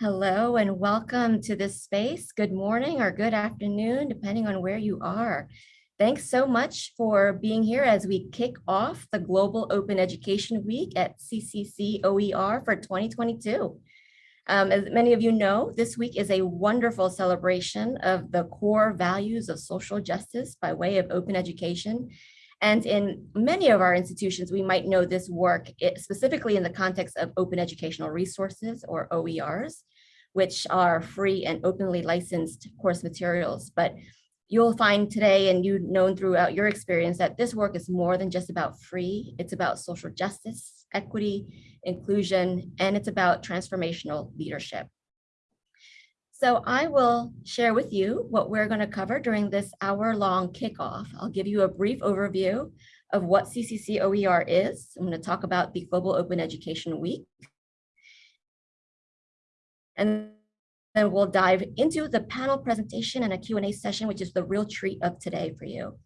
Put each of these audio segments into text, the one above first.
Hello and welcome to this space. Good morning or good afternoon, depending on where you are. Thanks so much for being here as we kick off the Global Open Education Week at CCC OER for 2022. Um, as many of you know, this week is a wonderful celebration of the core values of social justice by way of open education. And in many of our institutions, we might know this work eh, specifically in the context of open educational resources or OERs, which are free and openly licensed course materials. But you'll find today and you've known throughout your experience that this work is more than just about free. It's about social justice, equity, inclusion, and it's about transformational leadership. So I will share with you what we're going to cover during this hour-long kickoff. I'll give you a brief overview of what CCC OER is. I'm going to talk about the Global Open Education Week. And then we'll dive into the panel presentation and a Q&A session, which is the real treat of today for you.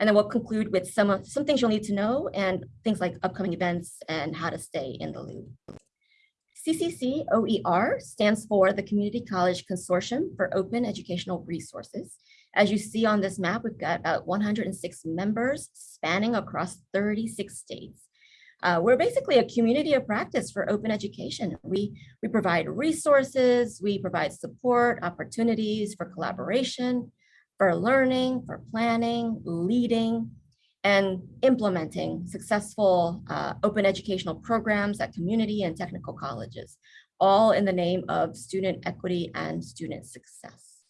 And then we'll conclude with some, some things you'll need to know and things like upcoming events and how to stay in the loop. CCC OER stands for the Community College Consortium for Open Educational Resources. As you see on this map, we've got about 106 members spanning across 36 states. Uh, we're basically a community of practice for open education. We, we provide resources, we provide support, opportunities for collaboration, for learning, for planning, leading, and implementing successful uh, open educational programs at community and technical colleges, all in the name of student equity and student success.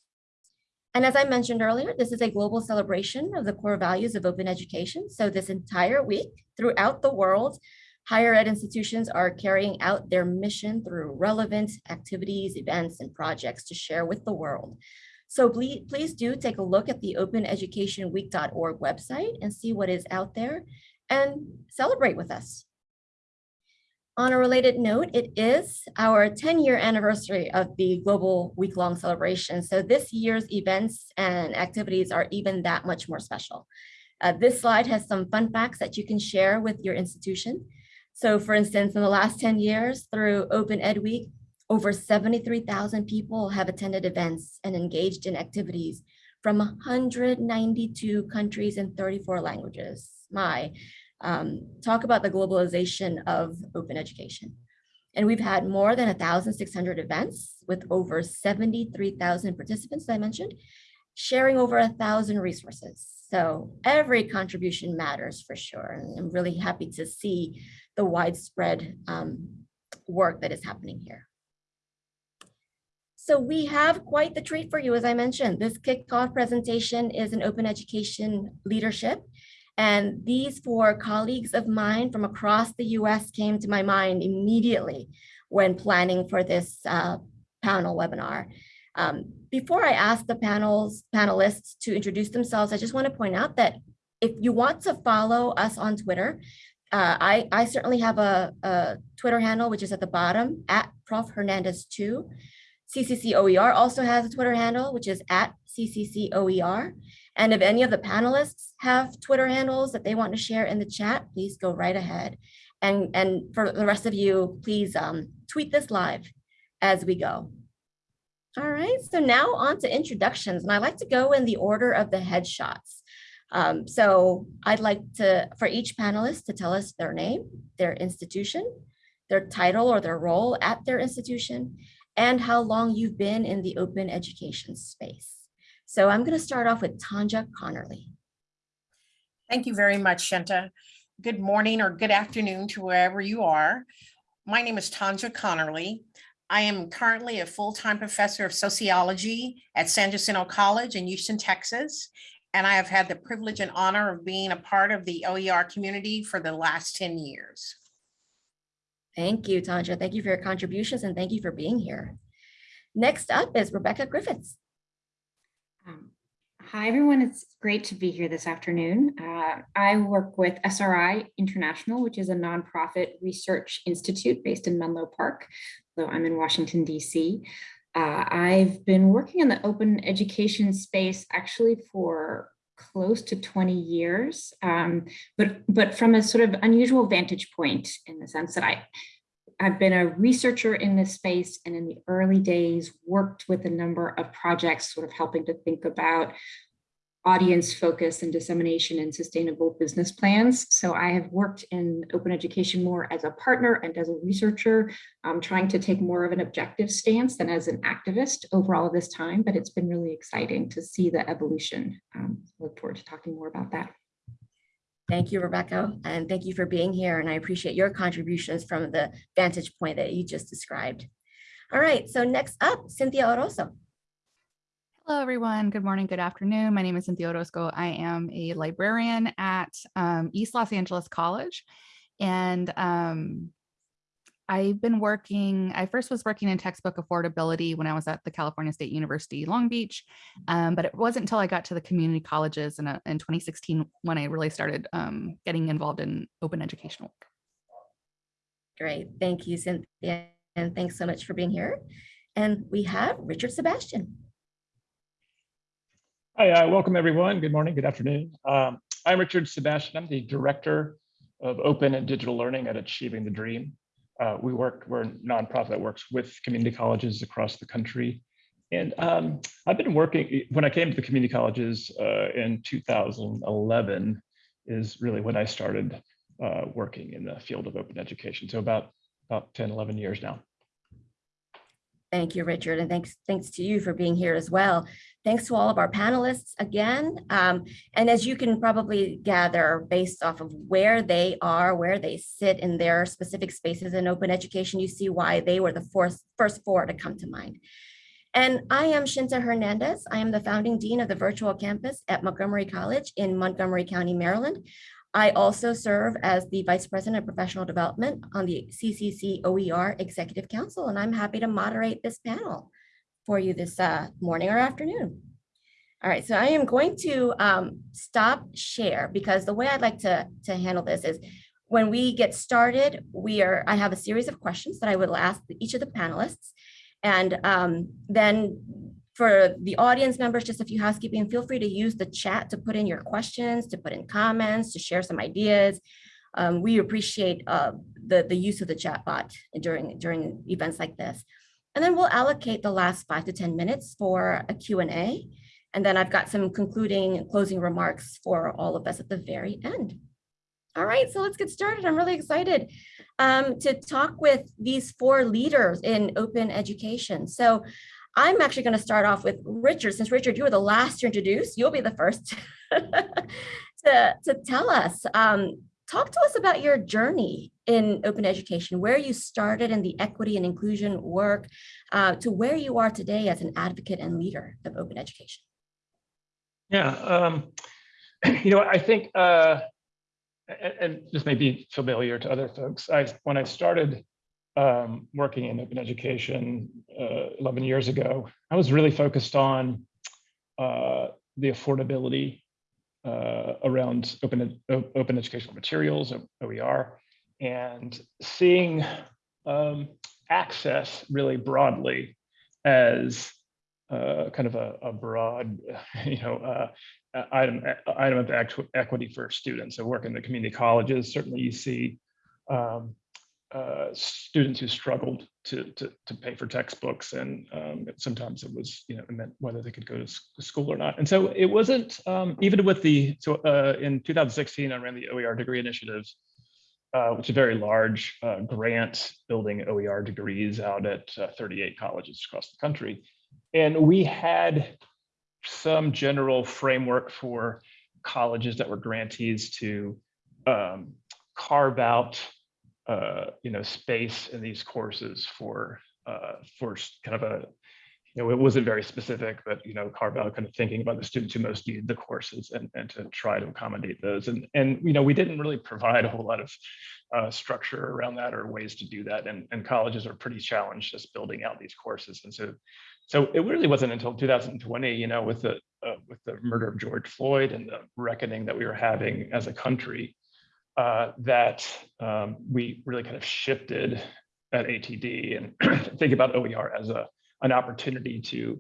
And as I mentioned earlier, this is a global celebration of the core values of open education. So this entire week throughout the world, higher ed institutions are carrying out their mission through relevant activities, events, and projects to share with the world. So please, please do take a look at the openeducationweek.org website and see what is out there and celebrate with us. On a related note, it is our 10 year anniversary of the global week long celebration. So this year's events and activities are even that much more special. Uh, this slide has some fun facts that you can share with your institution. So for instance, in the last 10 years through Open Ed Week, over 73,000 people have attended events and engaged in activities from 192 countries and 34 languages. My, um, talk about the globalization of open education. And we've had more than 1,600 events with over 73,000 participants, I mentioned, sharing over a thousand resources. So every contribution matters for sure. And I'm really happy to see the widespread um, work that is happening here. So we have quite the treat for you, as I mentioned. This kickoff presentation is an open education leadership and these four colleagues of mine from across the US came to my mind immediately when planning for this uh, panel webinar. Um, before I ask the panels, panelists to introduce themselves, I just want to point out that if you want to follow us on Twitter, uh, I, I certainly have a, a, Twitter handle, which is at the bottom, at Prof Hernandez 2. CCCOER also has a Twitter handle, which is at CCCOER. And if any of the panelists have Twitter handles that they want to share in the chat, please go right ahead. And, and for the rest of you, please um, tweet this live as we go. All right, so now on to introductions. And I like to go in the order of the headshots. Um, so I'd like to, for each panelist to tell us their name, their institution, their title or their role at their institution, and how long you've been in the open education space. So I'm going to start off with Tonja Conerly. Thank you very much, Shinta. Good morning or good afternoon to wherever you are. My name is Tonja Conerly. I am currently a full-time professor of sociology at San Jacinto College in Houston, Texas. And I have had the privilege and honor of being a part of the OER community for the last 10 years. Thank you, Tonja. Thank you for your contributions and thank you for being here. Next up is Rebecca Griffiths. Um, hi, everyone. It's great to be here this afternoon. Uh, I work with SRI International, which is a nonprofit research institute based in Menlo Park, though I'm in Washington, D.C. Uh, I've been working in the open education space actually for close to 20 years, um, but, but from a sort of unusual vantage point in the sense that I I've been a researcher in this space and in the early days worked with a number of projects sort of helping to think about audience focus and dissemination and sustainable business plans. So I have worked in open education more as a partner and as a researcher, um, trying to take more of an objective stance than as an activist over all of this time, but it's been really exciting to see the evolution. Um, look forward to talking more about that. Thank you, Rebecca, and thank you for being here. And I appreciate your contributions from the vantage point that you just described. All right, so next up, Cynthia Orozco. Hello, everyone. Good morning, good afternoon. My name is Cynthia Orozco. I am a librarian at um, East Los Angeles College. And um, I've been working, I first was working in textbook affordability when I was at the California State University, Long Beach. Um, but it wasn't until I got to the community colleges in, uh, in 2016 when I really started um, getting involved in open educational work. Great, thank you, Cynthia, and thanks so much for being here. And we have Richard Sebastian. Hi, uh, welcome everyone. Good morning, good afternoon. Um, I'm Richard Sebastian. I'm the Director of Open and Digital Learning at Achieving the Dream. Uh, we work, we're a nonprofit that works with community colleges across the country. And um, I've been working, when I came to the community colleges uh, in 2011 is really when I started uh, working in the field of open education. So about, about 10, 11 years now. Thank you, Richard, and thanks, thanks to you for being here as well. Thanks to all of our panelists again. Um, and as you can probably gather based off of where they are, where they sit in their specific spaces in open education, you see why they were the first, first four to come to mind. And I am Shinta Hernandez. I am the founding dean of the virtual campus at Montgomery College in Montgomery County, Maryland. I also serve as the Vice President of Professional Development on the CCC OER Executive Council, and I'm happy to moderate this panel for you this uh, morning or afternoon. All right, so I am going to um, stop share because the way I'd like to, to handle this is when we get started, we are, I have a series of questions that I will ask each of the panelists. And um, then for the audience members, just a few housekeeping, feel free to use the chat to put in your questions, to put in comments, to share some ideas. Um, we appreciate uh, the, the use of the chat bot during, during events like this. And then we'll allocate the last five to 10 minutes for a Q&A. And then I've got some concluding and closing remarks for all of us at the very end. All right, so let's get started. I'm really excited um, to talk with these four leaders in open education. So I'm actually going to start off with Richard. Since Richard, you were the last to introduce, you'll be the first to, to tell us. Um, talk to us about your journey in open education, where you started in the equity and inclusion work uh, to where you are today as an advocate and leader of open education. Yeah, um, you know, I think, uh, and, and this may be familiar to other folks. I when I started um, working in open education uh, 11 years ago, I was really focused on uh, the affordability uh, around open, open educational materials, OER, and seeing um, access really broadly as uh, kind of a, a, broad, you know, uh, item item of equity for students. So work in the community colleges, certainly you see um, uh, students who struggled to, to, to pay for textbooks and um, sometimes it was you know it meant whether they could go to school or not. And so it wasn't um, even with the so uh, in 2016 I ran the OER degree initiatives uh, which is a very large uh, grant building OER degrees out at uh, 38 colleges across the country. And we had some general framework for colleges that were grantees to um, carve out uh, you know, space in these courses for uh, for kind of a, you know, it wasn't very specific, but you know, carve out kind of thinking about the students who most need the courses and, and to try to accommodate those. And and you know, we didn't really provide a whole lot of uh, structure around that or ways to do that. And and colleges are pretty challenged just building out these courses. And so so it really wasn't until 2020, you know, with the uh, with the murder of George Floyd and the reckoning that we were having as a country uh, that um, we really kind of shifted at ATD and think about OER as a an opportunity to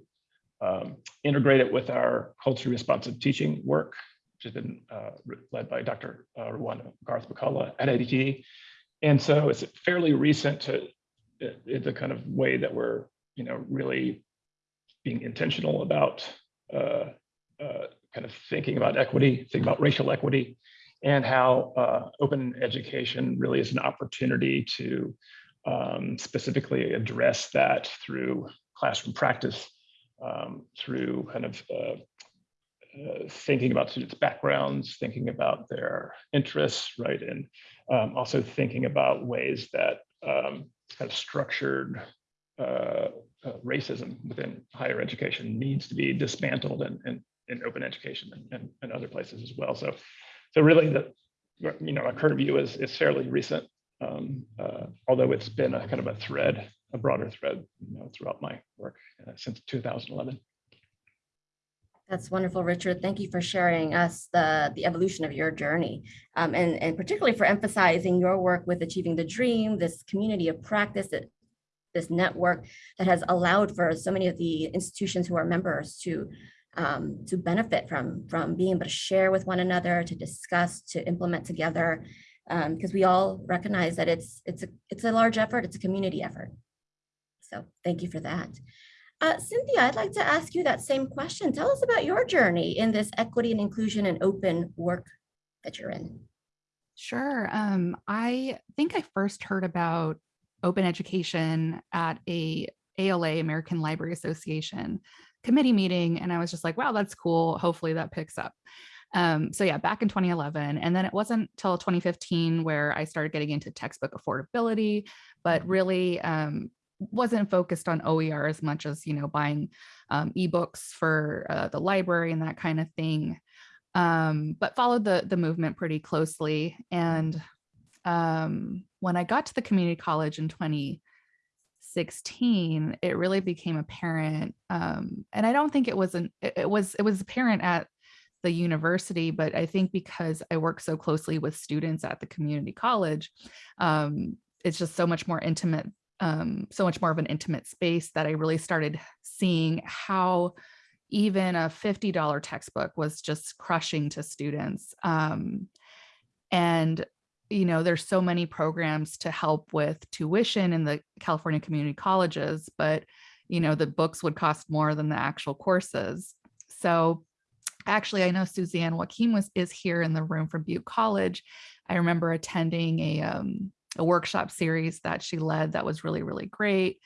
um, integrate it with our culturally responsive teaching work, which has been uh, led by Dr. Uh, Ruanda Garth McCullough at ATD, and so it's fairly recent to i- i- the kind of way that we're, you know, really being intentional about uh, uh, kind of thinking about equity, thinking about racial equity, and how uh, open education really is an opportunity to um, specifically address that through classroom practice, um, through kind of uh, uh, thinking about students' backgrounds, thinking about their interests, right? And um, also thinking about ways that um, kind of structured uh, uh, racism within higher education needs to be dismantled and in, in, open education and, and, and other places as well. So, so really the, you know, our current view is, is fairly recent, um, uh, although it's been a kind of a thread, a broader thread, you know, throughout my work uh, since 2011. That's wonderful, Richard. Thank you for sharing us the, the evolution of your journey. um, and, and particularly for emphasizing your work with Achieving the Dream, this community of practice, that- this network that has allowed for so many of the institutions who are members to, um, to benefit from, from being able to share with one another, to discuss, to implement together. Because we all recognize that it's, it's, a it's a large effort, it's a community effort. So thank you for that. Uh, Cynthia, I'd like to ask you that same question. Tell us about your journey in this equity and inclusion and open work that you're in. Sure. Um, I think I first heard about open education at a ALA, American Library Association committee meeting. And I was just like, wow, that's cool. Hopefully that picks up. Um, so yeah, back in 2011. And then it wasn't till 2015 where I started getting into textbook affordability, but really um, wasn't focused on OER as much as, you know, buying um, ebooks for uh, the library and that kind of thing. Um, but followed the, the movement pretty closely. And um, when I got to the community college in 2016, it really became apparent. Um, and I don't think it was an it, it was it was apparent at the university, but I think because I work so closely with students at the community college, um, it's just so much more intimate, um, so much more of an intimate space that I really started seeing how even a $50 textbook was just crushing to students. Um, and you know, there's so many programs to help with tuition in the California community colleges, but you know, the books would cost more than the actual courses. So actually, I know Suzanne Wakim was is here in the room from Butte College. I remember attending a um, a workshop series that she led that was really, really great.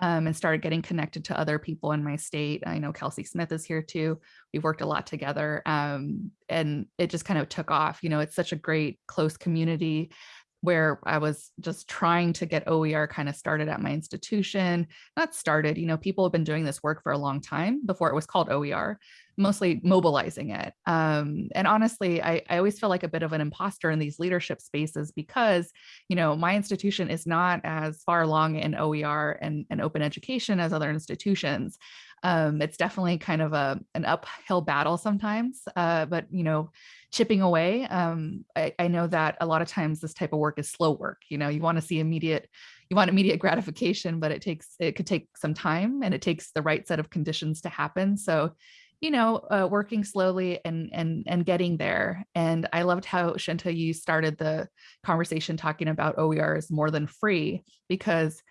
Um, and started getting connected to other people in my state. I know Kelsey Smith is here too. We've worked a lot together um, and it just kind of took off. You know, it's such a great close community where I was just trying to get OER kind of started at my institution. Not started, you know, people have been doing this work for a long time before it was called OER, mostly mobilizing it. Um, and honestly, I, I always feel like a bit of an imposter in these leadership spaces because, you know, my institution is not as far along in OER and, and open education as other institutions. Um, it's definitely kind of a an uphill battle sometimes, uh, but you know, chipping away. Um, I, I know that a lot of times this type of work is slow work. You know, you want to see immediate, you want immediate gratification, but it takes it could take some time and it takes the right set of conditions to happen. So, you know, uh, working slowly and and and getting there. And I loved how Shinta you started the conversation talking about OER is more than free because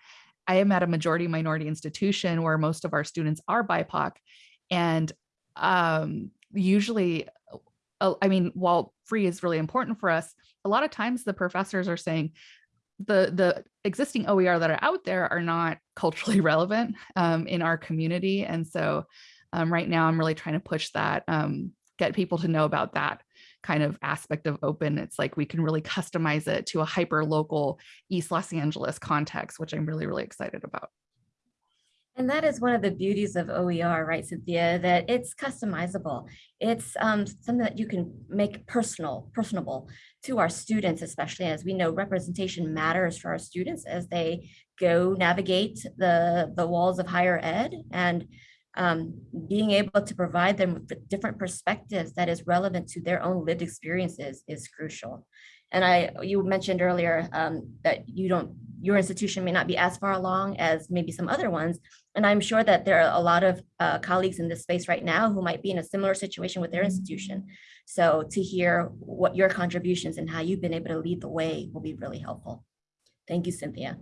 I am at a majority minority institution where most of our students are BIPOC. And um, usually, I mean, while free is really important for us, a lot of times the professors are saying the, the existing OER that are out there are not culturally relevant um, in our community. And so um, right now I'm really trying to push that, um, get people to know about that kind of aspect of open. It's like we can really customize it to a hyper local East Los Angeles context, which I'm really, really excited about. And that is one of the beauties of OER, right, Cynthia, that it's customizable. It's um, something that you can make personal, personable to our students, especially as we know representation matters for our students as they go navigate the, the walls of higher ed and um, being able to provide them with different perspectives that is relevant to their own lived experiences is crucial. And I, you mentioned earlier um, that you don't, your institution may not be as far along as maybe some other ones. And I'm sure that there are a lot of uh, colleagues in this space right now who might be in a similar situation with their institution. So to hear what your contributions and how you've been able to lead the way will be really helpful. Thank you, Cynthia.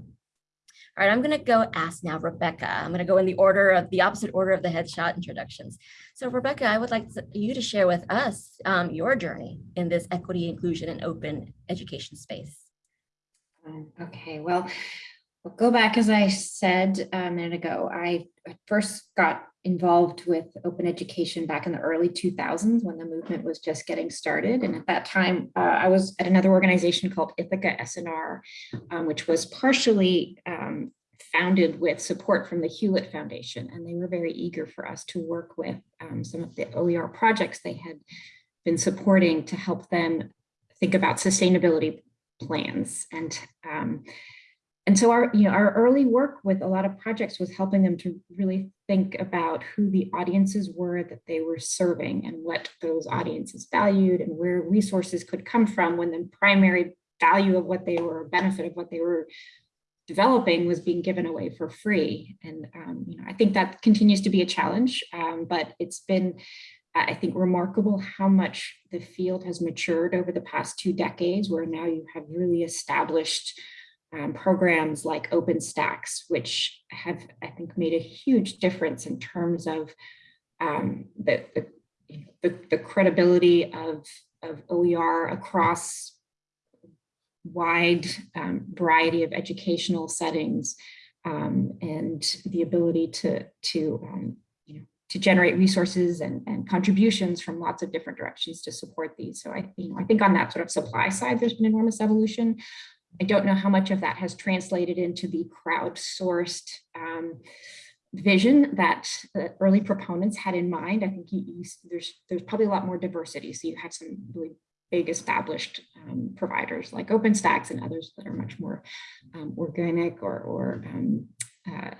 All right, I'm going to go ask now Rebecca. I'm going to go in the order of the opposite order of the headshot introductions. So Rebecca, I would like you to share with us um, your journey in this equity, inclusion, and open education space. Um, Okay, well, I'll go back, as I said a minute ago, I first got involved with open education back in the early 2000s when the movement was just getting started. And at that time, uh, I was at another organization called Ithaka S+R, um, which was partially um, founded with support from the Hewlett Foundation. And they were very eager for us to work with um, some of the OER projects they had been supporting to help them think about sustainability plans and um, and so our you know our early work with a lot of projects was helping them to really think about who the audiences were that they were serving and what those audiences valued and where resources could come from when the primary value of what they were benefit of what they were developing was being given away for free. And um, you know i think that continues to be a challenge um, but it's been I think remarkable how much the field has matured over the past two decades, where now you have really established um, programs like OpenStax, which have, I think, made a huge difference in terms of um, the, the, the, the credibility of, of OER across wide um, variety of educational settings um, and the ability to, to um, you know, to generate resources and, and contributions from lots of different directions to support these. So I, you know, I think on that sort of supply side, there's been enormous evolution. I don't know how much of that has translated into the crowdsourced um, vision that the early proponents had in mind. I think there's there's probably a lot more diversity. So you have some really big established um, providers like OpenStax and others that are much more um, organic or, or um, uh,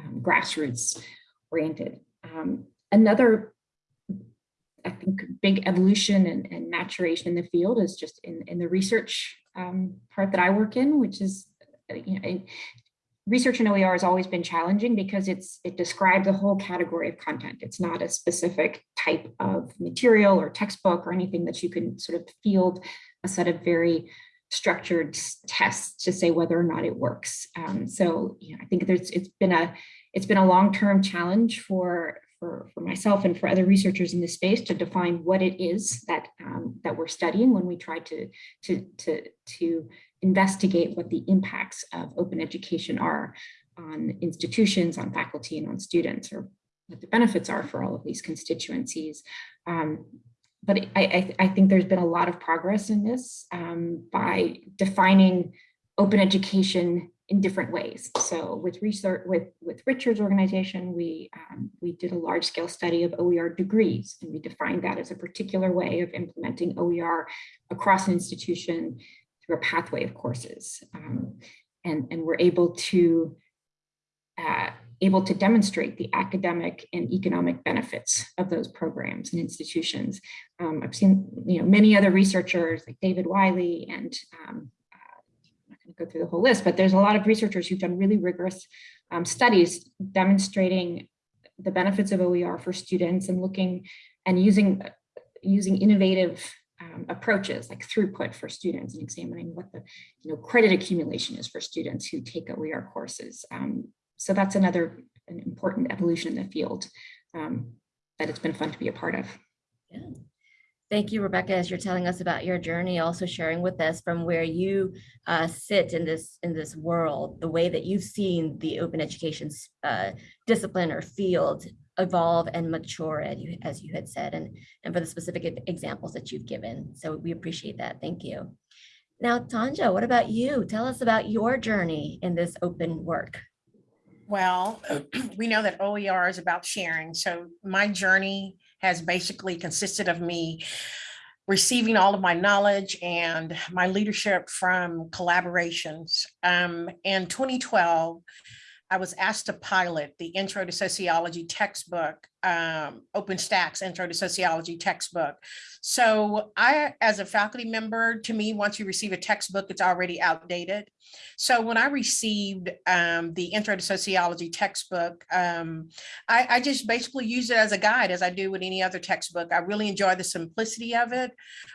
um, grassroots oriented. Um, another, I think, big evolution and, and, maturation in the field is just in, in the research um, part that I work in, which is, uh, you know, research in OER has always been challenging because it's it describes a whole category of content. It's not a specific type of material or textbook or anything that you can sort of field a set of very structured tests to say whether or not it works. Um, so, you know, I think there's it's been a it's been a long-term challenge for, for, for myself and for other researchers in this space to define what it is that, um, that we're studying when we try to, to, to, to investigate what the impacts of open education are on institutions, on faculty, and on students, or what the benefits are for all of these constituencies. Um, but I, I, I, think there's been a lot of progress in this um, by defining open education in different ways. So with research, with, with Richard's organization, we, um, we did a large scale study of OER degrees, and we defined that as a particular way of implementing OER across an institution through a pathway of courses. Um, and, and we're able to, uh, able to demonstrate the academic and economic benefits of those programs and institutions. Um, I've seen, you know, many other researchers like David Wiley and um, go through the whole list, but there's a lot of researchers who've done really rigorous um, studies demonstrating the benefits of OER for students and looking and using using innovative um, approaches like throughput for students and examining what the you know credit accumulation is for students who take OER courses. Um, so that's another an important evolution in the field um, that it's been fun to be a part of. Yeah. Thank you, Rebecca, as you're telling us about your journey, also sharing with us from where you uh, sit in this in this world, the way that you've seen the open education uh, discipline or field evolve and mature, as you, as you had said, and, and for the specific examples that you've given. So we appreciate that. Thank you. Now, Tonja, what about you? Tell us about your journey in this open work. Well, we know that OER is about sharing. So my journey has basically consisted of me receiving all of my knowledge and my leadership from collaborations. Um, in 2012, I was asked to pilot the Intro to Sociology textbook, um, OpenStax Intro to Sociology textbook. So I, as a faculty member, to me, once you receive a textbook, it's already outdated. So when I received um, the Intro to Sociology textbook, um, I, I just basically use it as a guide as I do with any other textbook. I really enjoy the simplicity of it.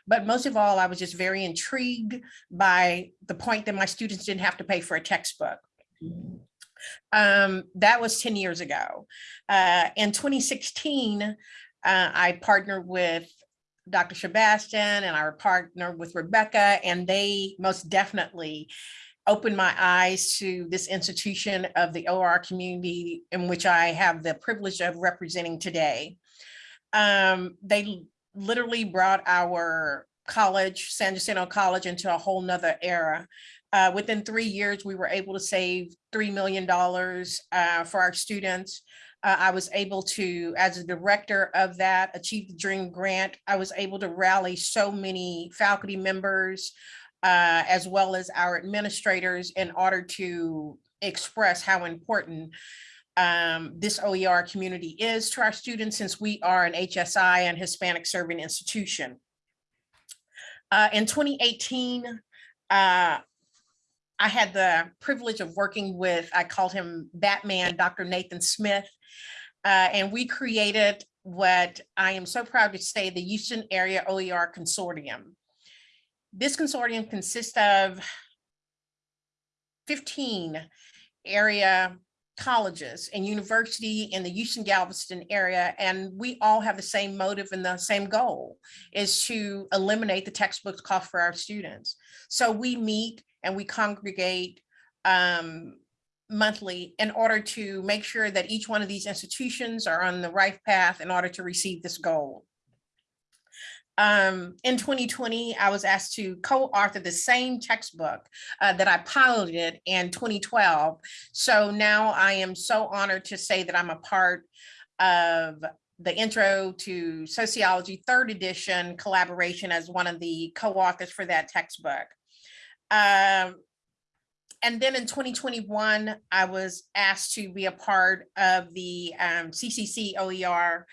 But most of all, I was just very intrigued by the point that my students didn't have to pay for a textbook. Um, that was 10 years ago. Uh, in 2016, uh, I partnered with Dr. Sebastian and I partnered with Rebecca, and they most definitely opened my eyes to this institution of the OR community in which I have the privilege of representing today. Um, they literally brought our college, San Jacinto College, into a whole nother era. Uh, within three years, we were able to save $3 million uh, for our students. Uh, I was able to, as a director of that, Achieve the Dream Grant, I was able to rally so many faculty members, uh, as well as our administrators in order to express how important um, this OER community is to our students since we are an HSI and Hispanic serving institution. Uh, in 2018, uh, I had the privilege of working with, I called him Batman, Dr. Nathan Smith. Uh, and we created what I am so proud to say, the Houston Area OER Consortium. This consortium consists of 15 area colleges and university in the Houston Galveston area. And we all have the same motive and the same goal is to eliminate the textbooks cost for our students. So we meet and we congregate um, monthly in order to make sure that each one of these institutions are on the right path in order to receive this goal. Um, in 2020, I was asked to co-author the same textbook uh, that I piloted in 2012. So now I am so honored to say that I'm a part of the intro to sociology third edition collaboration as one of the co-authors for that textbook. Um, and then in 2021, I was asked to be a part of the um, CCC OER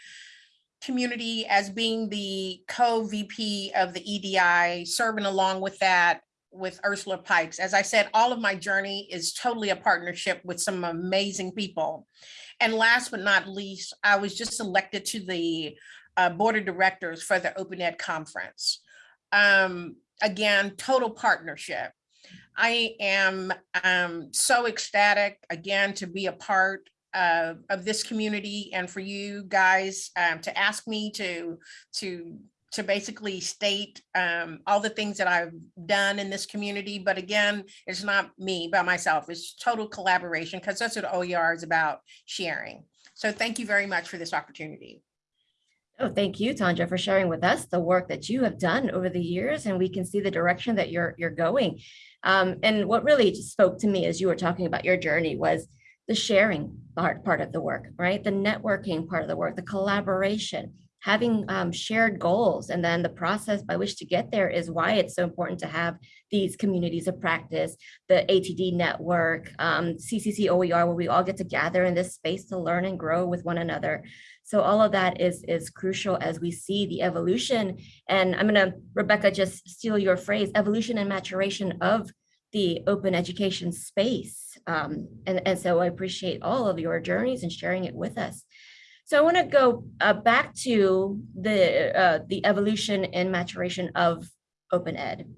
community as being the co-VP of the EDI, serving along with that with Ursula Pikes. As I said, all of my journey is totally a partnership with some amazing people. And last but not least, I was just elected to the uh, board of directors for the Open Ed conference. Um, again, total partnership. I am um, so ecstatic again to be a part uh, of this community and for you guys um, to ask me to to to basically state um, all the things that I've done in this community. But again, it's not me by myself. It's total collaboration because that's what OER is about sharing. So thank you very much for this opportunity. Oh, thank you, Tonja, for sharing with us the work that you have done over the years, and we can see the direction that you're you're going. Um, and what really spoke to me as you were talking about your journey was the sharing part, part of the work, right? The networking part of the work, the collaboration, having um, shared goals, and then the process by which to get there is why it's so important to have these communities of practice, the ATD network, um, CCC OER, where we all get to gather in this space to learn and grow with one another. So all of that is, is crucial as we see the evolution. And I'm gonna, Rebecca, just steal your phrase, evolution and maturation of the open education space. Um, and, and so I appreciate all of your journeys and sharing it with us. So I want to go uh, back to the uh, the evolution and maturation of open ed.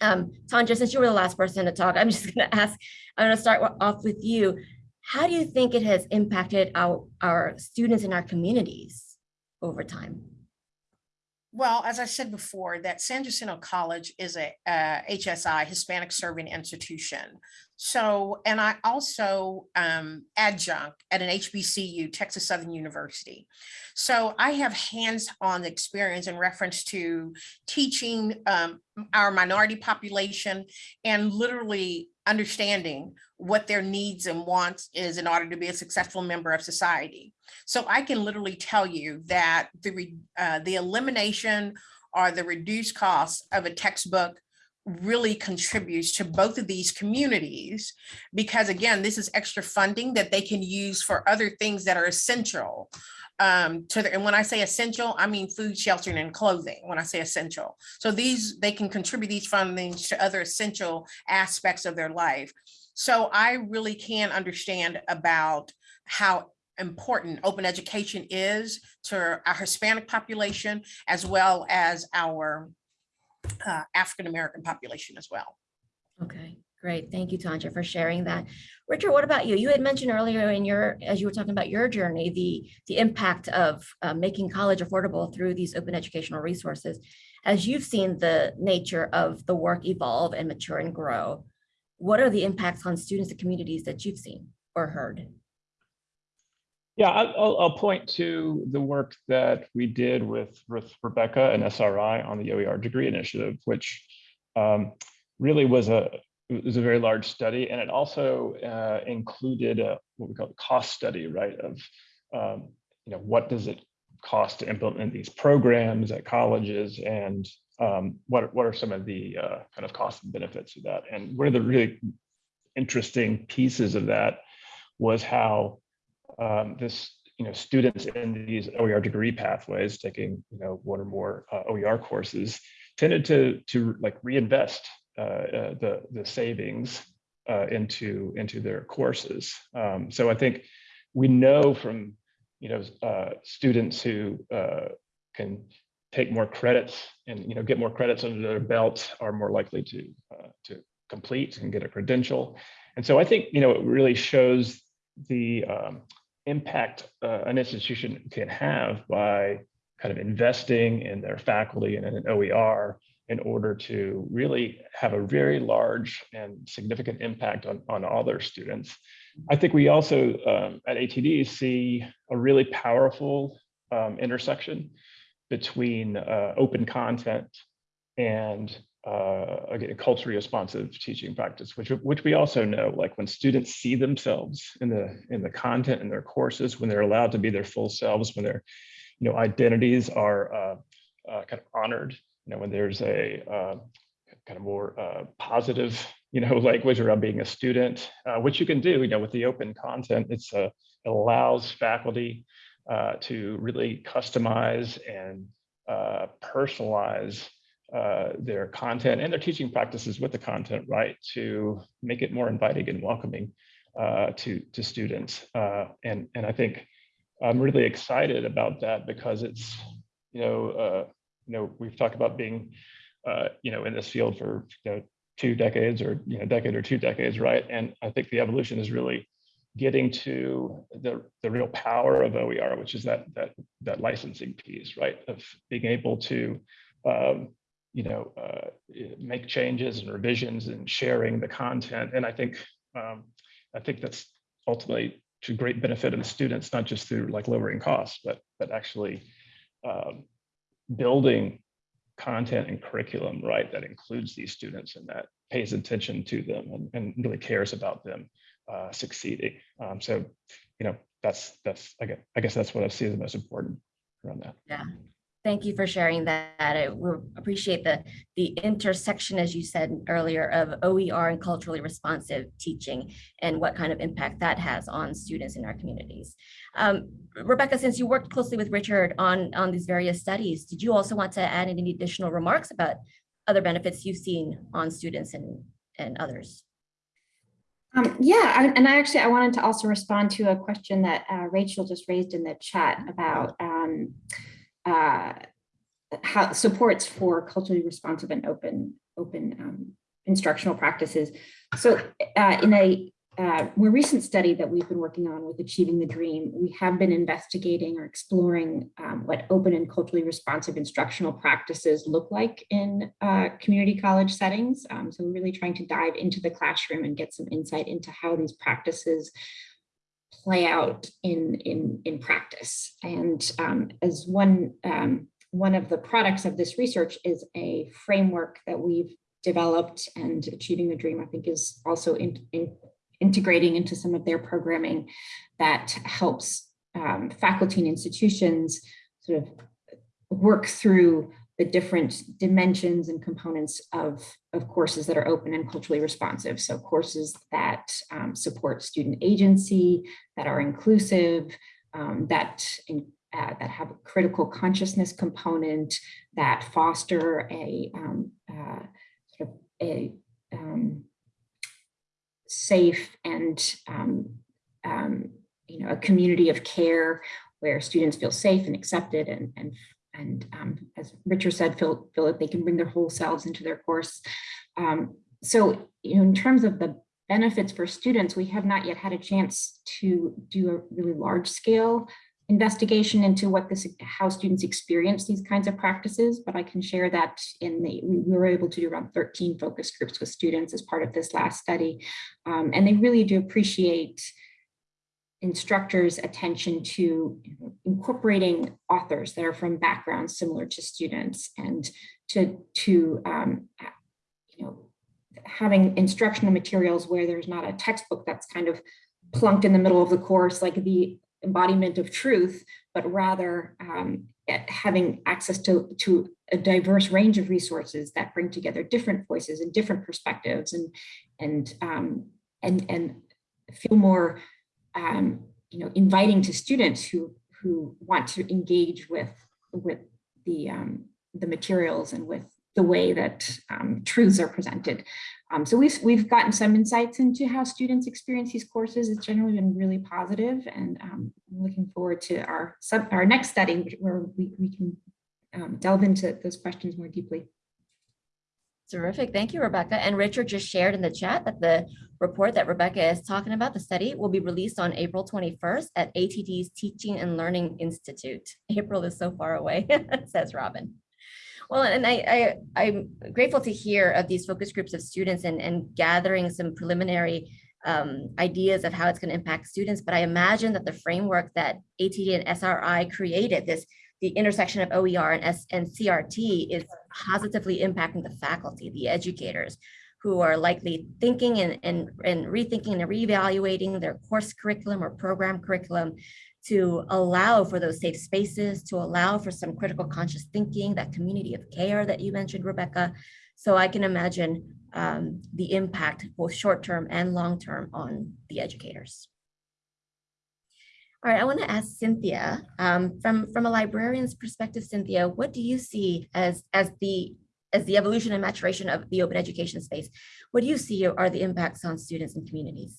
Um, Tonja, since you were the last person to talk, I'm just going to ask, I'm going to start off with you. How do you think it has impacted our, our students in our communities over time? Well, as I said before, that San Jacinto College is a uh, HSI, Hispanic Serving Institution. So, and I also um, adjunct at an HBCU, Texas Southern University. So I have hands-on experience in reference to teaching um, our minority population and literally understanding what their needs and wants is in order to be a successful member of society. So I can literally tell you that the, uh, the elimination or the reduced cost of a textbook really contributes to both of these communities because again, this is extra funding that they can use for other things that are essential um, to the, and when I say essential, I mean food, shelter, and clothing, when I say essential. So these, they can contribute these fundings to other essential aspects of their life. So I really can understand about how important open education is to our Hispanic population as well as our uh, African-American population as well. Okay, great. Thank you, Tonja, for sharing that. Richard, what about you? You had mentioned earlier in your, as you were talking about your journey, the, the impact of uh, making college affordable through these open educational resources. As you've seen the nature of the work evolve and mature and grow, what are the impacts on students and communities that you've seen or heard? Yeah, I'll, I'll point to the work that we did with, with Rebecca and SRI on the OER degree initiative, which um, really was a, was a very large study. And it also uh, included a, what we call a cost study, right? Of, um, you know, what does it cost to implement these programs at colleges and um, what, what are some of the uh, kind of costs and benefits of that? And one of the really interesting pieces of that was how um, this, you know, students in these OER degree pathways taking, you know, one or more uh, OER courses tended to to like reinvest uh, uh, the the savings uh, into into their courses. Um, so I think we know from you know uh, students who uh, can take more credits and you know get more credits under their belt are more likely to to complete and get a credential. And so I think you know it really shows the um, impact uh, an institution can have by kind of investing in their faculty and in an OER in order to really have a very large and significant impact on, on all their students. I think we also um, at ATD see a really powerful um, intersection between uh, open content and uh, again, culturally responsive teaching practice, which which we also know, like when students see themselves in the in the content in their courses, when they're allowed to be their full selves, when their you know identities are uh, uh, kind of honored, you know, when there's a uh, kind of more uh, positive you know language around being a student, uh, which you can do, you know, with the open content, it's it allows faculty to really customize and personalize uh, their content and their teaching practices with the content, right, to make it more inviting and welcoming uh, to to students. Uh, and and I think I'm really excited about that because it's you know uh, you know we've talked about being uh, you know in this field for you know two decades or you know decade or two decades, right? And I think the evolution is really getting to the the real power of OER, which is that that that licensing piece, right, of being able to um, you know, uh, make changes and revisions and sharing the content. And I think um, I think that's ultimately to great benefit of the students, not just through like lowering costs, but but actually um, building content and curriculum, right, that includes these students and that pays attention to them and, and really cares about them uh, succeeding. Um, so, you know, that's that's I guess I guess that's what I see as the most important around that. Yeah, Thank you for sharing that. I appreciate the, the intersection, as you said earlier, of OER and culturally responsive teaching and what kind of impact that has on students in our communities. Um, Rebecca, since you worked closely with Richard on, on these various studies, did you also want to add any additional remarks about other benefits you've seen on students and, and others? Um, yeah, I, and I actually I wanted to also respond to a question that uh, Rachel just raised in the chat about um, uh, how supports for culturally responsive and open open um, instructional practices. So uh, in a uh, more recent study that we've been working on with Achieving the Dream, we have been investigating or exploring um, what open and culturally responsive instructional practices look like in uh, community college settings. Um, so we're really trying to dive into the classroom and get some insight into how these practices play out in in in practice. And um, as one um, one of the products of this research is a framework that we've developed and achieving the dream, I think is also in, in integrating into some of their programming that helps um, faculty and institutions sort of work through the different dimensions and components of, of courses that are open and culturally responsive. So courses that um, support student agency, that are inclusive, um, that, in, uh, that have a critical consciousness component, that foster a um, uh, sort of a um, safe and um, um, you know a community of care where students feel safe and accepted and and and um, as Richard said, that they can bring their whole selves into their course. Um, so you know, in terms of the benefits for students, we have not yet had a chance to do a really large scale investigation into what this how students experience these kinds of practices but i can share that in the we were able to do around 13 focus groups with students as part of this last study um, and they really do appreciate instructors attention to incorporating authors that are from backgrounds similar to students and to to um, you know having instructional materials where there's not a textbook that's kind of plunked in the middle of the course like the embodiment of truth, but rather um, having access to, to a diverse range of resources that bring together different voices and different perspectives and, and, um, and, and feel more um, you know, inviting to students who, who want to engage with, with the, um, the materials and with the way that um, truths are presented. Um, so we've, we've gotten some insights into how students experience these courses. It's generally been really positive and um, I'm looking forward to our, sub, our next study where we, we can um, delve into those questions more deeply. Terrific. Thank you, Rebecca. And Richard just shared in the chat that the report that Rebecca is talking about, the study, will be released on April 21st at ATD's Teaching and Learning Institute. April is so far away, says Robin. Well, and I, I, am grateful to hear of these focus groups of students and, and gathering some preliminary um, ideas of how it's going to impact students. But I imagine that the framework that ATD and SRI created, this the intersection of OER and, S, and CRT is positively impacting the faculty, the educators, who are likely thinking and, and, and rethinking and reevaluating their course curriculum or program curriculum to allow for those safe spaces, to allow for some critical conscious thinking, that community of care that you mentioned, Rebecca. So I can imagine um, the impact, both short-term and long-term on the educators. All right, I want to ask Cynthia, um, from, from a librarian's perspective, Cynthia, what do you see as, as the as the evolution and maturation of the open education space? What do you see are the impacts on students and communities?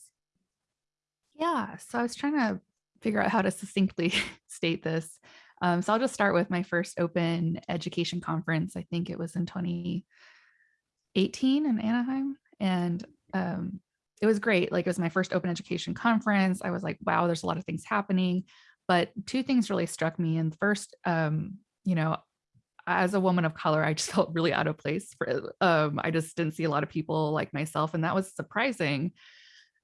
Yeah, so I was trying to figure out how to succinctly state this. Um, so I'll just start with my first open education conference. I think it was in 2018 in Anaheim. And um, it was great. Like it was my first open education conference. I was like, wow, there's a lot of things happening. But two things really struck me. And first, um, you know, as a woman of color, I just felt really out of place. For, um, I just didn't see a lot of people like myself. And that was surprising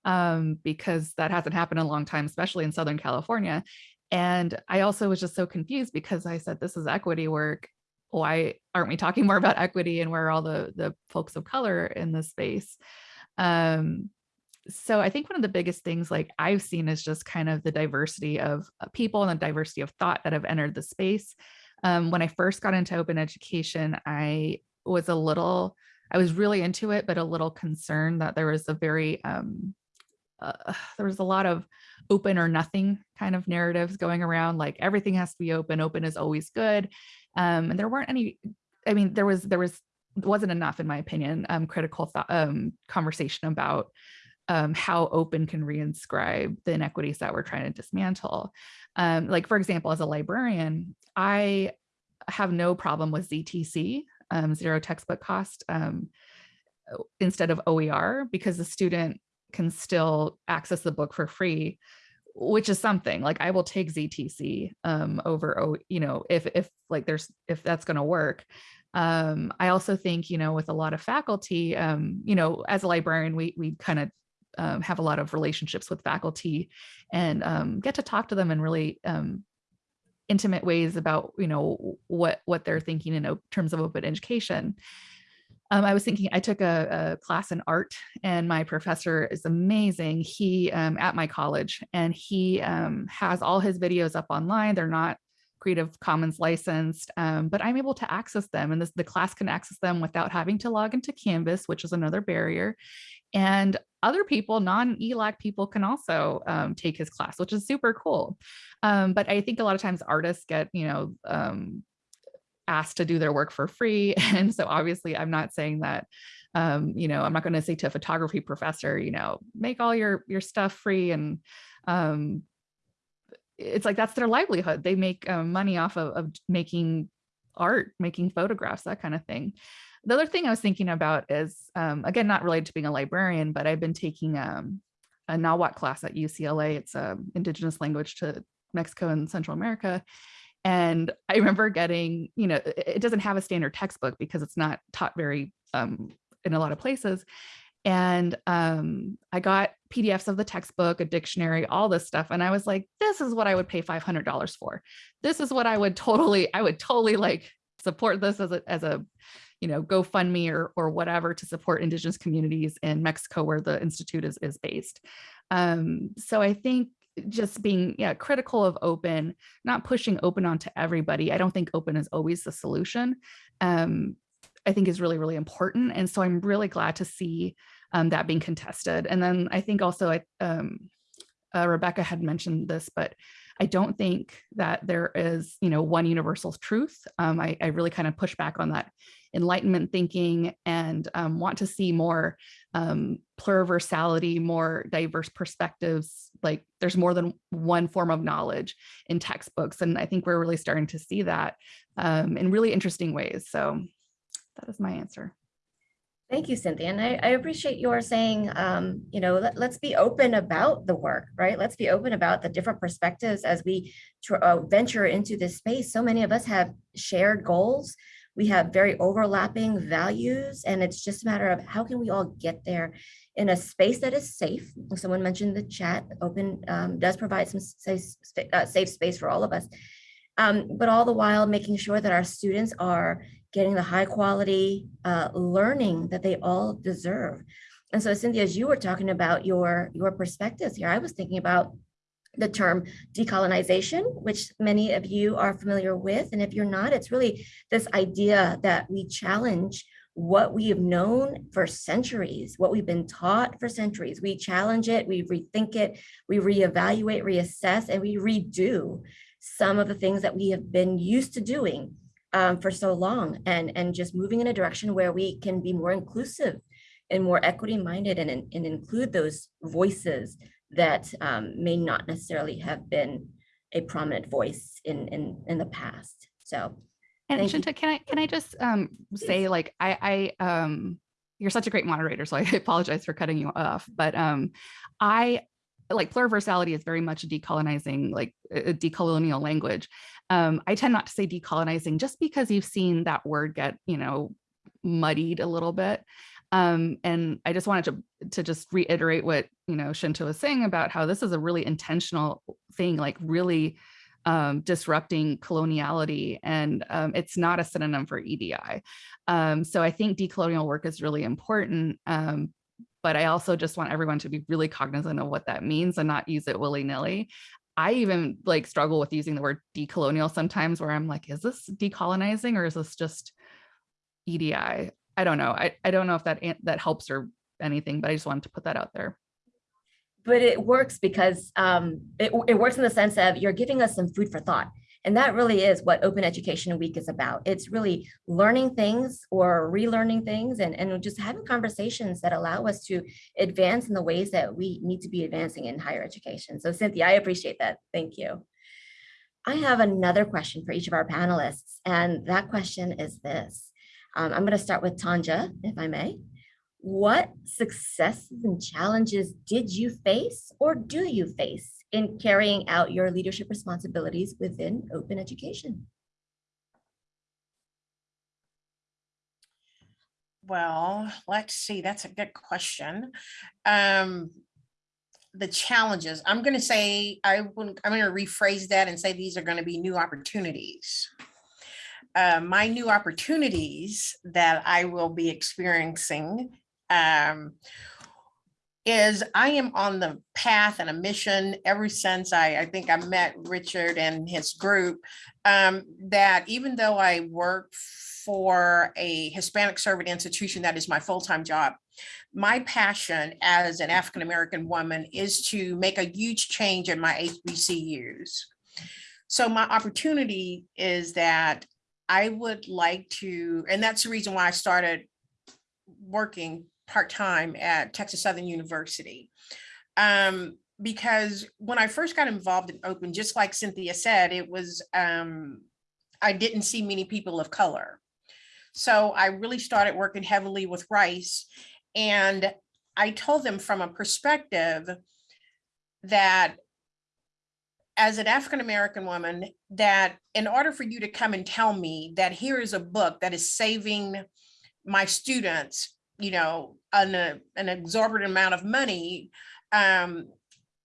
um, because that hasn't happened in a long time, especially in Southern California. And I also was just so confused because I said, this is equity work. Why aren't we talking more about equity and where are all the, the folks of color in this space? Um, so I think one of the biggest things like I've seen is just kind of the diversity of uh, people and the diversity of thought that have entered the space. Um, when I first got into open education, I was a little, I was really into it, but a little concerned that there was a very um, uh, there was a lot of open or nothing kind of narratives going around like everything has to be open open is always good um, and there weren't any i mean there was there was wasn't enough in my opinion um, critical thought um, conversation about um, how open can reinscribe the inequities that we're trying to dismantle um, like for example as a librarian i have no problem with ztc um, zero textbook cost instead of oer because the student can still access the book for free which is something like I will take ZTC um, over, oh, you know, if, if like there's, if that's going to work. Um, I also think, you know, with a lot of faculty, um, you know, as a librarian, we, we kind of um, have a lot of relationships with faculty and um, get to talk to them in really um, intimate ways about, you know, what, what they're thinking in terms of open education. Um, I was thinking I took a, a, class in art and my professor is amazing. He um, at my college and he um, has all his videos up online. They're not Creative Commons licensed, um, but I'm able to access them and this, the class can access them without having to log into Canvas, which is another barrier. And other people, non-ELAC people can also um, take his class, which is super cool. Um, but I think a lot of times artists get, you know, um, asked to do their work for free. And so obviously I'm not saying that, um, you know, I'm not going to say to a photography professor, you know, make all your, your stuff free and, um, it's like that's their livelihood. They make uh, money off of, of making art, making photographs, that kind of thing. The other thing I was thinking about is, um, again, not related to being a librarian, but I've been taking um, a Nahuatl class at UCLA. It's a indigenous language to Mexico and Central America. And I remember getting, you know, it it doesn't have a standard textbook because it's not taught very um, in a lot of places. And um, I got PDFs of the textbook, a dictionary, all this stuff. And I was like, this is what I would pay $500 for. This is what I would totally, I would totally like support this as a, as a, you know, GoFundMe or, or whatever to support indigenous communities in Mexico where the Institute is, is based. Um, so I think just being yeah, critical of open, not pushing open onto everybody. I don't think open is always the solution. Um, I think is really, really important. And so I'm really glad to see um, that being contested. And then I think also I, um, uh, Rebecca had mentioned this, but I don't think that there is, you know, one universal truth. Um, I, I, really kind of push back on that enlightenment thinking and um, want to see more um, pluriversality, more diverse perspectives. Like there's more than one form of knowledge in textbooks. And I think we're really starting to see that um, in really interesting ways. So that is my answer. Thank you, Cynthia. And I, I appreciate your saying, um, you know, let, us be open about the work, right? Let's be open about the different perspectives as we uh, venture into this space. So many of us have shared goals. We have very overlapping values, and it's just a matter of how can we all get there in a space that is safe. Someone mentioned the chat, open um, does provide some safe, uh, safe space for all of us. Um, but all the while making sure that our students are getting the high quality uh, learning that they all deserve. And so Cynthia, as you were talking about your, your perspectives here, I was thinking about the term decolonization, which many of you are familiar with. And if you're not, it's really this idea that we challenge what we have known for centuries, what we've been taught for centuries. We challenge it, we rethink it, we reevaluate, reassess, and we redo some of the things that we have been used to doing um, for so long and, and just moving in a direction where we can be more inclusive and more equity minded and, and include those voices that um, may not necessarily have been a prominent voice in, in, in the past. So and Shinta, can I can I just um, say like I I um you're such a great moderator, so I apologize for cutting you off, but um I like pluriversality is very much a decolonizing like a decolonial language. Um, I tend not to say decolonizing just because you've seen that word get you know muddied a little bit. Um, and I just wanted to to just reiterate what you know Shinta was saying about how this is a really intentional thing, like really um, disrupting coloniality, and um, it's not a synonym for EDI. Um, so I think decolonial work is really important, um, but I also just want everyone to be really cognizant of what that means and not use it willy-nilly. I even like struggle with using the word decolonial sometimes where I'm like, is this decolonizing or is this just EDI? I don't know. I, I don't know if that that helps or anything, but I just wanted to put that out there but it works because um, it, it works in the sense of you're giving us some food for thought. And that really is what Open Education Week is about. It's really learning things or relearning things and, and just having conversations that allow us to advance in the ways that we need to be advancing in higher education. So Cynthia, I appreciate that. Thank you. I have another question for each of our panelists, and that question is this. Um, I'm going to start with Tonja, if I may. What successes and challenges did you face or do you face in carrying out your leadership responsibilities within open education? Well, let's see, that's a good question. Um, the challenges, I'm going to say, I wouldn't, I'm going to rephrase that and say these are going to be new opportunities. Uh, my new opportunities that I will be experiencing um, is I am on the path and a mission ever since I, I think I met Richard and his group. Um, that even though I work for a Hispanic servant institution, that is my full-time job. My passion as an African-American woman is to make a huge change in my HBCUs. So my opportunity is that I would like to, and that's the reason why I started working part-time at Texas Southern University. Um, because when I first got involved in open, just like Cynthia said, it was, um, I didn't see many people of color. So I really started working heavily with Rice and I told them from a perspective that as an African-American woman, that in order for you to come and tell me that here is a book that is saving my students, you know, an, uh, an exorbitant amount of money, um,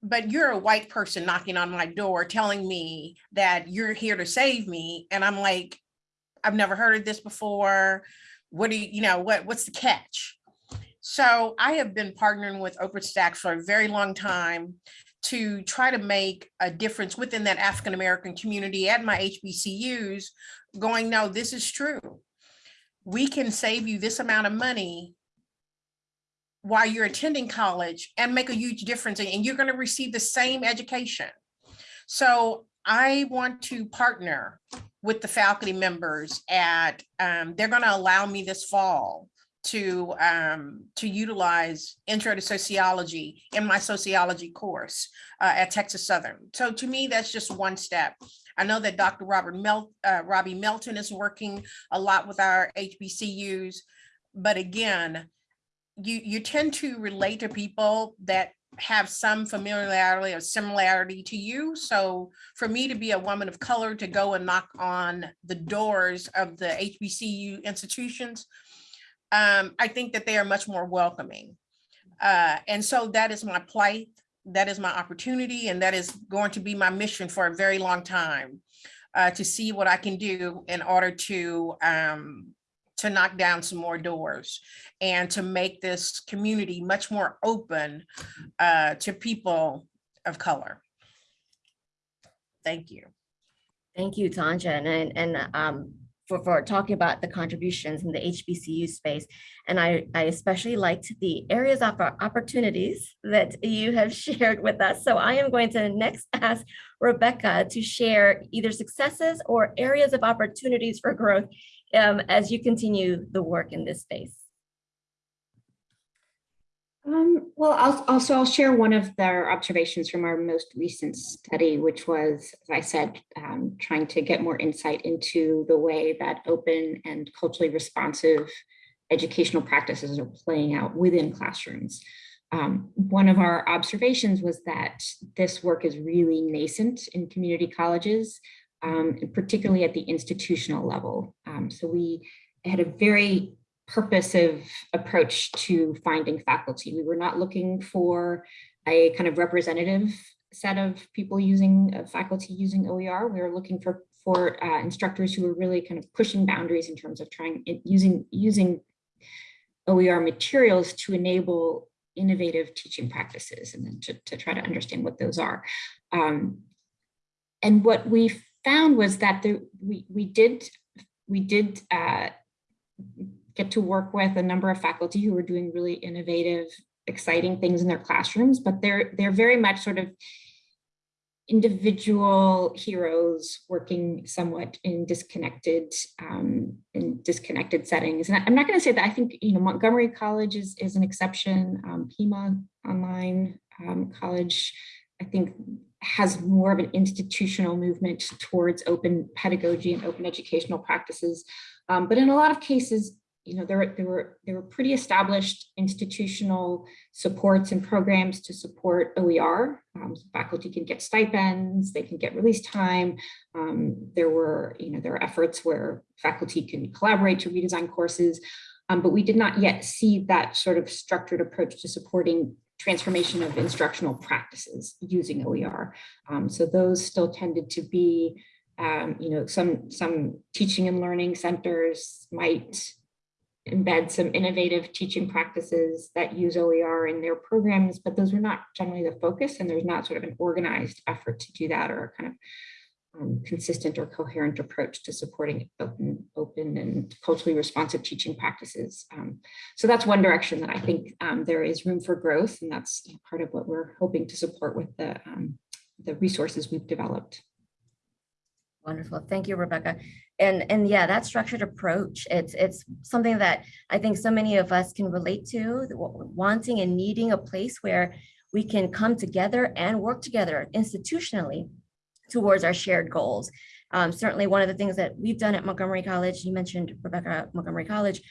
but you're a white person knocking on my door telling me that you're here to save me. And I'm like, I've never heard of this before. What do you, you know, what, what's the catch? So I have been partnering with OpenStax for a very long time to try to make a difference within that African-American community at my HBCUs going, no, this is true. We can save you this amount of money while you're attending college and make a huge difference and- you're going to receive the same education. So I want to partner with the faculty members at, um, they're going to allow me this fall to um, to utilize intro to sociology in my sociology course uh, at Texas Southern. So to me, that's just one step. I know that Dr. Robert Mel uh, Robbie Melton is working a lot with our HBCUs, but again, you you tend to relate to people that have some familiarity or similarity to you. So for me to be a woman of color to go and knock on the doors of the HBCU institutions, um, I think that they are much more welcoming. Uh, and so that is my plight, that is my opportunity, and that is going to be my mission for a very long time uh, to see what I can do in order to um, to knock down some more doors and to make this community much more open uh, to people of color. Thank you. Thank you, Tonja, and, and, um, for, for talking about the contributions in the HBCU space. And I, I especially liked the areas of opportunities that you have shared with us. So I am going to next ask Rebecca to share either successes or areas of opportunities for growth um, as you continue the work in this space. Um, well, I'll, also I'll share one of their observations from our most recent study, which was, as I said, um, trying to get more insight into the way that open and culturally responsive educational practices are playing out within classrooms. Um, one of our observations was that this work is really nascent in community colleges, um, particularly at the institutional level. So we had a very purposive approach to finding faculty. We were not looking for a kind of representative set of people using uh, faculty using OER. We were looking for for uh, instructors who were really kind of pushing boundaries in terms of trying using using OER materials to enable innovative teaching practices and then to, to try to understand what those are. Um, and what we found was that the, we, we did, we did uh, get to work with a number of faculty who were doing really innovative, exciting things in their classrooms, but they're they're very much sort of individual heroes working somewhat in disconnected um, in disconnected settings. And I'm not going to say that I think you know Montgomery College is is an exception. Um, Pima Online um, College, I think has more of an institutional movement towards open pedagogy and open educational practices. Um, but in a lot of cases, you know, there, were, there were there were pretty established institutional supports and programs to support OER. Um, faculty can get stipends, they can get release time. Um, there were, you know, there are efforts where faculty can collaborate to redesign courses, um, but we did not yet see that sort of structured approach to supporting transformation of instructional practices using OER. Um, so those still tended to be, um, you know, some some teaching and learning centers might embed some innovative teaching practices that use OER in their programs, but those were not generally the focus and there's not sort of an organized effort to do that or a kind of um, consistent or coherent approach to supporting open, open and culturally responsive teaching practices. Um, so that's one direction that I think um, there is room for growth and that's part of what we're hoping to support with the, um, the resources we've developed. Wonderful. Thank you, Rebecca. And, and yeah, that structured approach, it's, it's something that I think so many of us can relate to, wanting and needing a place where we can come together and work together institutionally towards our shared goals. Um, certainly one of the things that we've done at Montgomery College, you mentioned Rebecca, Montgomery College,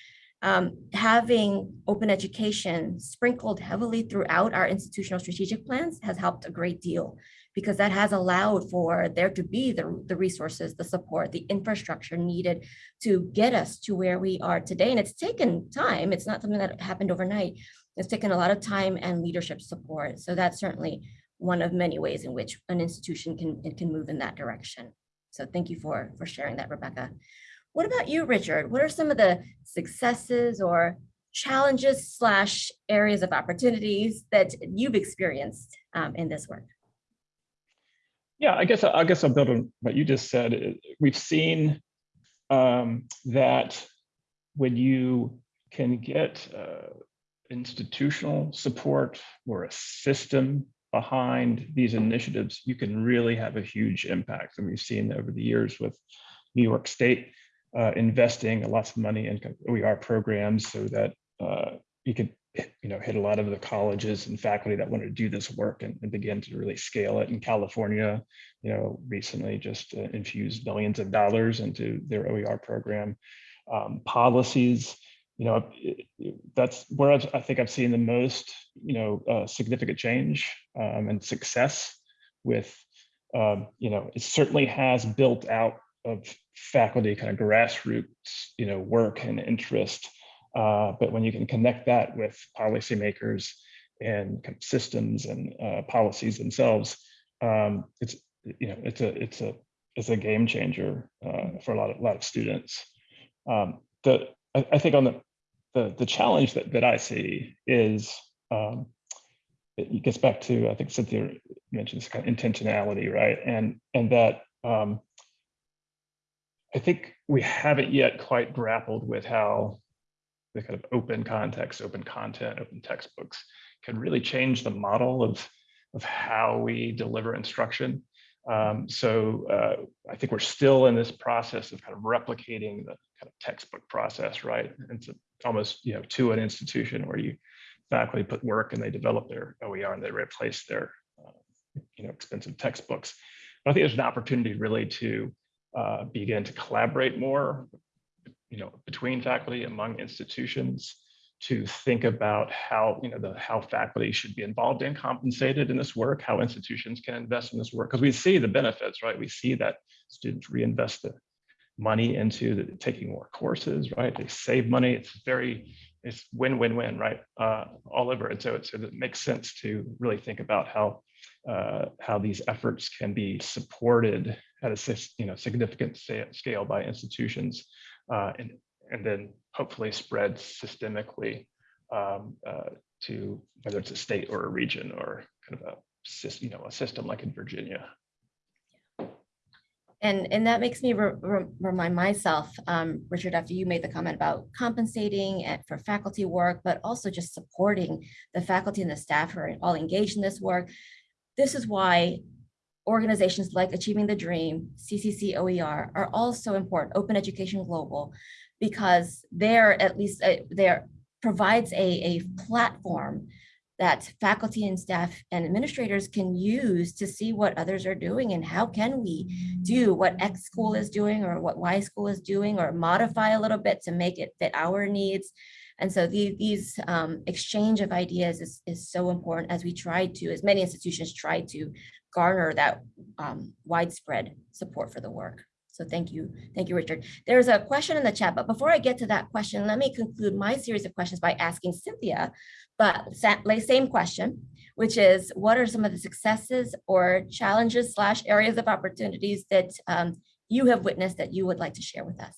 um, having open education sprinkled heavily throughout our institutional strategic plans has helped a great deal because that has allowed for there to be the, the resources, the support, the infrastructure needed to get us to where we are today. And it's taken time. It's not something that happened overnight. It's taken a lot of time and leadership support. So that's certainly one of many ways in which an institution can, can move in that direction. So thank you for, for sharing that, Rebecca. What about you, Richard? What are some of the successes or challenges slash areas of opportunities that you've experienced um, in this work? Yeah, I guess, I guess I'll build on what you just said. We've seen um, that when you can get uh, institutional support or a system behind these initiatives, you can really have a huge impact. And we've seen over the years with New York State uh, investing lots of money in OER programs so that uh, you could you know, hit a lot of the colleges and faculty that want to do this work and, and begin to really scale it. In California, you know, recently just uh, infused billions of dollars into their OER program. Um, policies, you know, that's where I've, I think I've seen the most, you know, uh, significant change um, and success with, um, you know, it certainly has built out of faculty kind of grassroots, you know, work and interest. Uh, but when you can connect that with policymakers and systems and uh, policies themselves, um, it's you know it's a it's a it's a game changer uh, for a lot of a lot of students. Um, the I, I think on the the the challenge that that I see is um, it gets back to I think Cynthia mentioned this kind of intentionality, right? And and that um, I think we haven't yet quite grappled with how the kind of open context, open content, open textbooks can really change the model of, of how we deliver instruction. Um, so uh, I think we're still in this process of kind of replicating the kind of textbook process, right? It's a- almost, you know, to an institution where you faculty put work and they develop their OER and they replace their, uh, you know, expensive textbooks. But I think there's an opportunity really to uh, begin to collaborate more you know, between faculty among institutions to think about how, you know, the how faculty should be involved and compensated in this work, how institutions can invest in this work, because we see the benefits, right? We see that students reinvest the money into the, taking more courses, right? They save money. It's very, it's win-win-win, right? Uh, all over And So, it, so it makes sense to really think about how uh, how these efforts can be supported at a you know significant scale by institutions uh, and, and then hopefully spread systemically um, uh, to whether it's a state or a region or kind of a you know, a system like in Virginia. And, and that makes me re- re- remind myself, um, Richard, after you made the comment about compensating for faculty work, but also just supporting the faculty and the staff who are all engaged in this work. This is why organizations like Achieving the Dream, CCC OER are also important, Open Education Global, because they're at least, uh, they're provides a, a platform that faculty and staff and administrators can use to see what others are doing and how can we do what X school is doing or what Y school is doing or modify a little bit to make it fit our needs. And so the, these um, exchange of ideas is, is so important as we try to, as many institutions try to garner that um, widespread support for the work. So thank you. Thank you, Richard. There's a question in the chat, but before I get to that question, let me conclude my series of questions by asking Cynthia, but same question, which is what are some of the successes or challenges slash areas of opportunities that um, you have witnessed that you would like to share with us?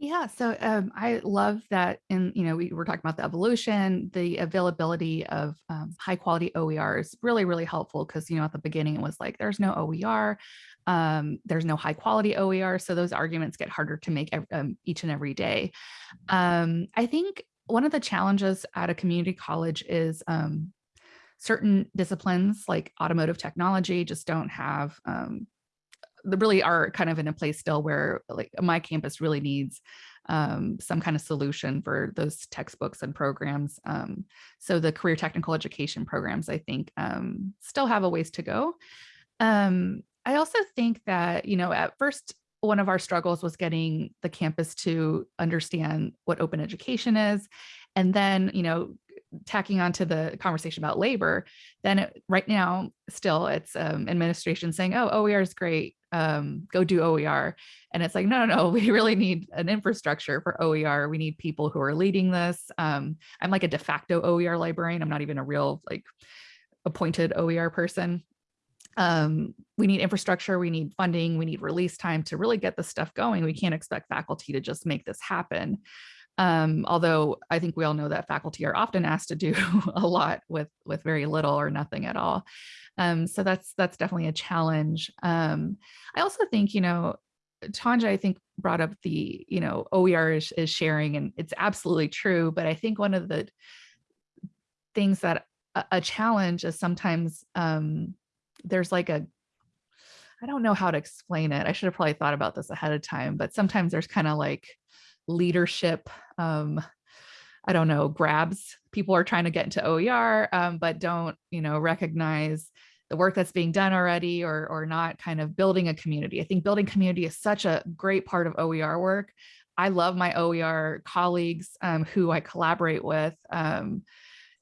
Yeah, so um, I love that in, you know, we were talking about the evolution, the availability of um, high quality OER is really, really helpful because, you know, at the beginning it was like, there's no OER, um, there's no high quality OER. So those arguments get harder to make um, each and every day. Um, I think one of the challenges at a community college is um, certain disciplines like automotive technology just don't have um, they really are kind of in a place still where like my campus really needs um, some kind of solution for those textbooks and programs. Um, so the career technical education programs, I think, um, still have a ways to go. I also think that, you know, at first, one of our struggles was getting the campus to understand what open education is. And then, you know, tacking onto the conversation about labor, then it, right now, still it's um, administration saying, oh, OER is great, um, go do OER. And it's like, no, no, no, we really need an infrastructure for OER. We need people who are leading this. Um, I'm like a de facto OER librarian. I'm not even a real like appointed OER person. Um, we need infrastructure, we need funding, we need release time to really get this stuff going. We can't expect faculty to just make this happen. Um, although I think we all know that faculty are often asked to do a lot with with very little or nothing at all. Um, so that's that's definitely a challenge. Um, I also think, you know, Tonja, I think brought up the, you know, OER is, is sharing and it's absolutely true. But I think one of the things that a, a challenge is sometimes um, there's like a I don't know how to explain it. I should have probably thought about this ahead of time, but sometimes there's kind of like leadership um i don't know grabs people are trying to get into oer um, but don't you know recognize the work that's being done already or or not kind of building a community i think building community is such a great part of oer work i love my oer colleagues um, who i collaborate with um,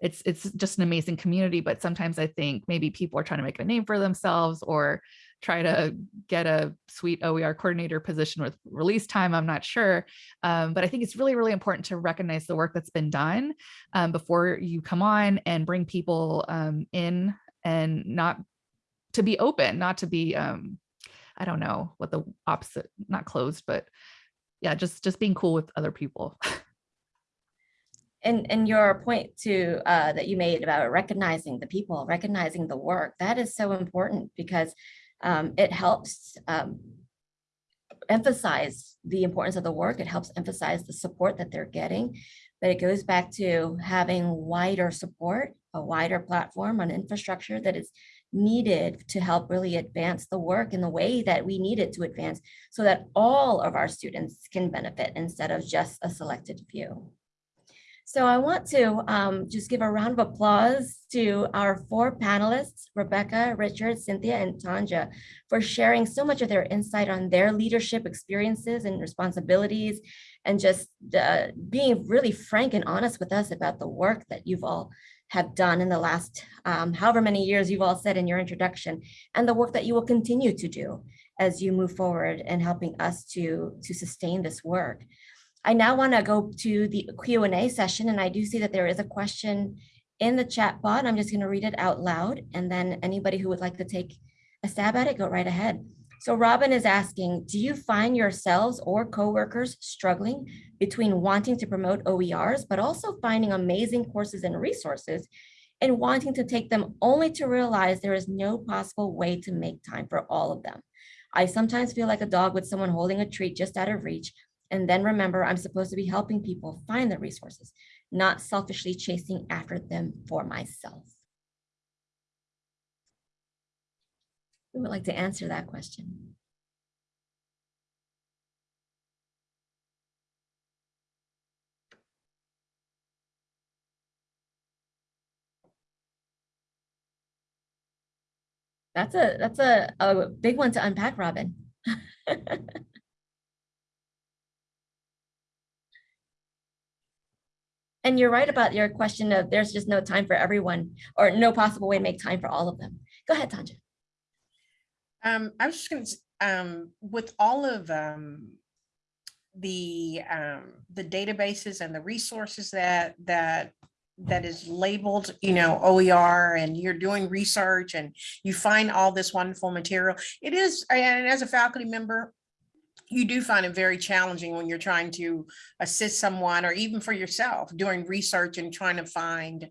it's it's just an amazing community but sometimes i think maybe people are trying to make a name for themselves or try to get a sweet OER coordinator position with release time. I'm not sure. Um, but I think it's really, really important to recognize the work that's been done um, before you come on and bring people um, in and not to be open, not to be, um, I don't know what the opposite, not closed, but yeah, just, just being cool with other people. And, and your point to, uh, that you made about recognizing the people, recognizing the work, that is so important because um, it helps um, emphasize the importance of the work. It helps emphasize the support that they're getting. But it goes back to having wider support, a wider platform an infrastructure that is needed to help really advance the work in the way that we need it to advance so that all of our students can benefit instead of just a selected few. So I want to um, just give a round of applause to our four panelists, Rebecca, Richard, Cynthia, and Tonja, for sharing so much of their insight on their leadership experiences and responsibilities, and just uh, being really frank and honest with us about the work that you've all have done in the last um, however many years you've all said in your introduction, and the work that you will continue to do as you move forward and helping us to, to sustain this work. I now want to go to the Q&A session, and I do see that there is a question in the chat bot. I'm just going to read it out loud, and then anybody who would like to take a stab at it, go right ahead. So Robin is asking, do you find yourselves or coworkers struggling between wanting to promote OERs, but also finding amazing courses and resources and wanting to take them only to realize there is no possible way to make time for all of them? I sometimes feel like a dog with someone holding a treat just out of reach, and then remember, I'm supposed to be helping people find the resources, not selfishly chasing after them for myself. Who would like to answer that question? That's a that's a, a big one to unpack, Robin. And you're right about your question of there's just no time for everyone or no possible way to make time for all of them. Go ahead, Tonja. Um, I was just going to, um, with all of um, the um, the databases and the resources that that that is labeled, you know, OER, and you're doing research and you find all this wonderful material. It is, and as a faculty member, you do find it very challenging when you're trying to assist someone or even for yourself doing research and trying to find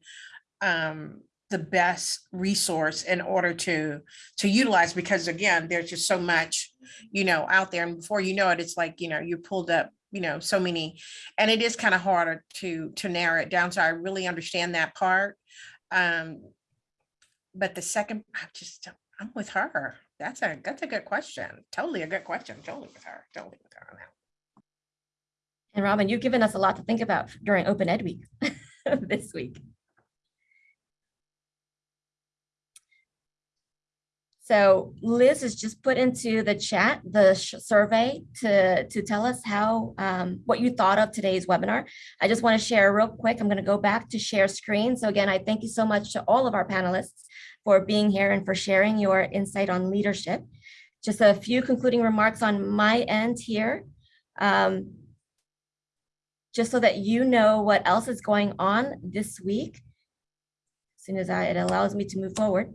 um, the best resource in order to to utilize because again there's just so much you know out there. And before you know it it's like you know you pulled up you know so many and it is kind of harder to to narrow it down. So i really understand that part. Um but the second i just i'm with her that's a that's a good question. Totally a good question. Totally with her. Totally with her on that. And Robin, you've given us a lot to think about during Open Ed Week this week. So Liz has just put into the chat the survey to, to tell us how, um, what you thought of today's webinar. I just want to share real quick. I'm going to go back to share screen. So again, I thank you so much to all of our panelists for being here and for sharing your insight on leadership. Just a few concluding remarks on my end here. Um, just so that you know what else is going on this week. As soon as I, it allows me to move forward.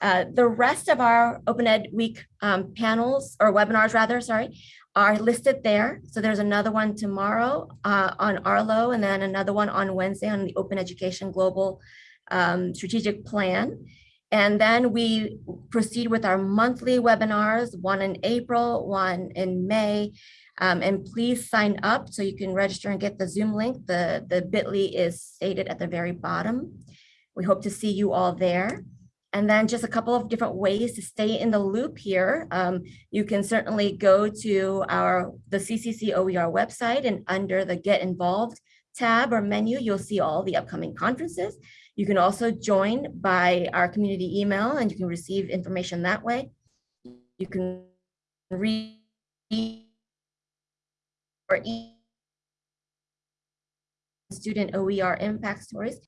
Uh, the rest of our Open Ed Week um, panels or webinars rather, sorry, are listed there. So there's another one tomorrow uh, on Arlo and then another one on Wednesday on the Open Education Global um, Strategic Plan. And then we proceed with our monthly webinars, one in April, one in May, um, and please sign up so you can register and get the Zoom link. The, the bit.ly is stated at the very bottom. We hope to see you all there. And then just a couple of different ways to stay in the loop here. Um, you can certainly go to our the CCC OER website and under the Get Involved tab or menu, you'll see all the upcoming conferences. You can also join by our community email and you can receive information that way. You can read or student OER impact stories.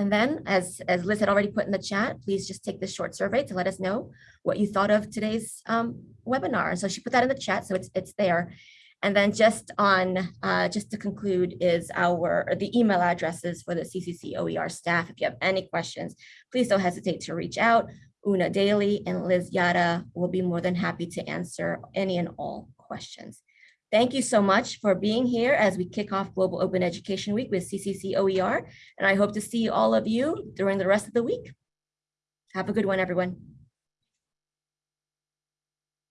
And then, as, as Liz had already put in the chat, please just take this short survey to let us know what you thought of today's um, webinar. So she put that in the chat, so it's, it's there. And then just on, uh, just to conclude is our, the email addresses for the CCC OER staff. If you have any questions, please don't hesitate to reach out. Una Daly and Liz Yata will be more than happy to answer any and all questions. Thank you so much for being here as we kick off Global Open Education Week with CCC OER. And I hope to see all of you during the rest of the week. Have a good one, everyone.